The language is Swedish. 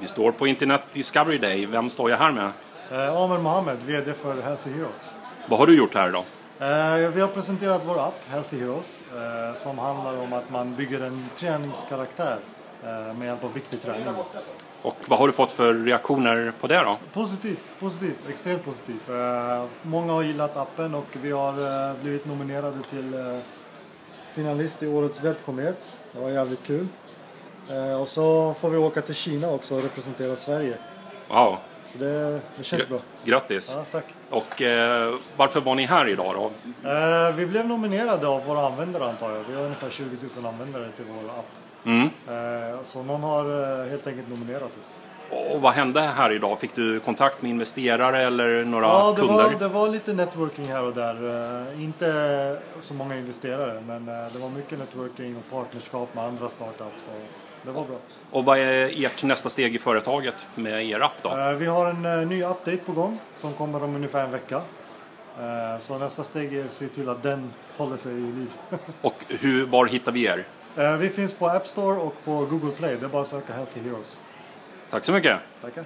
Vi står på Internet Discovery Day. Vem står jag här med? Eh, Amer Mohammed, VD för Healthy Heroes. Vad har du gjort här idag? Eh, vi har presenterat vår app Healthy Heroes eh, som handlar om att man bygger en träningskaraktär eh, med hjälp av riktig träning. Och vad har du fått för reaktioner på det då? Positiv, positiv, extremt positiv. Eh, många har gillat appen och vi har eh, blivit nominerade till finalist i årets webbkomet. Det var jävligt kul. Eh, och så får vi åka till Kina också och representera Sverige. Wow, Så det, det känns bra. grattis! Ja, tack. Och eh, varför var ni här idag då? Eh, vi blev nominerade av våra användare antar jag. Vi har ungefär 20 000 användare till vår app. Mm. Eh, så någon har eh, helt enkelt nominerat oss. Och vad hände här idag? Fick du kontakt med investerare eller några Ja, det kunder? var, det var lite networking här och där. Eh, inte så många investerare, men eh, det var mycket networking och partnerskap med andra startups. Det var bra. Och vad är ert nästa steg i företaget med er app då? Vi har en ny update på gång som kommer om ungefär en vecka. Så nästa steg är att se till att den håller sig i liv. Och hur, var hittar vi er? Eh, vi finns på App Store och på Google Play. Det är bara att söka Healthy Heroes. Tack så mycket! Tackar.